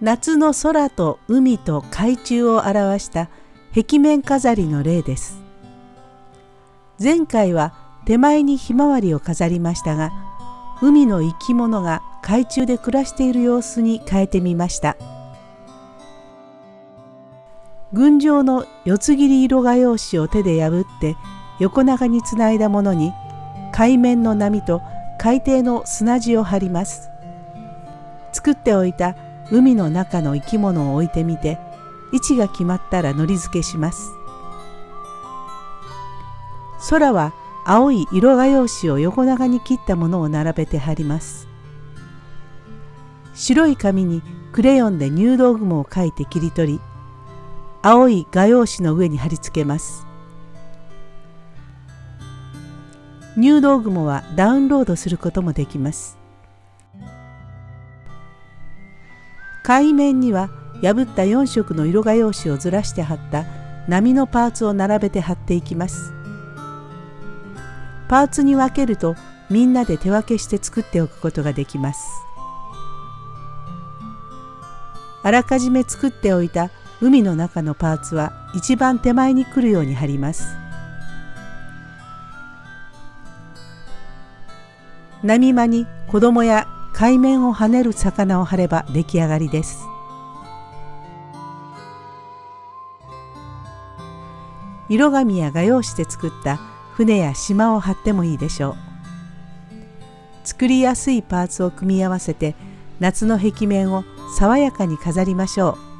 夏の空と海と海中を表した壁面飾りの例です。前回は手前にひまわりを飾りましたが海の生き物が海中で暮らしている様子に変えてみました。群青の四つ切り色画用紙を手で破って横長につないだものに海面の波と海底の砂地を張ります。作っておいた海の中の生き物を置いてみて位置が決まったらのり付けします。空は青い色画用紙を横長に切ったものを並べて貼ります。白い紙にクレヨンで入道雲を描いて切り取り青い画用紙の上に貼り付けます。入道雲はダウンロードすることもできます。海面には破った4色の色画用紙をずらして貼った波のパーツを並べて貼っていきます。パーツに分けるとみんなで手分けして作っておくことができます。あらかじめ作っておいた海の中のパーツは一番手前に来るように貼ります。波間に子供や海面を跳ねる魚を貼れば出来上がりです。色紙や画用紙で作った船や島を貼ってもいいでしょう。作りやすいパーツを組み合わせて夏の壁面を爽やかに飾りましょう。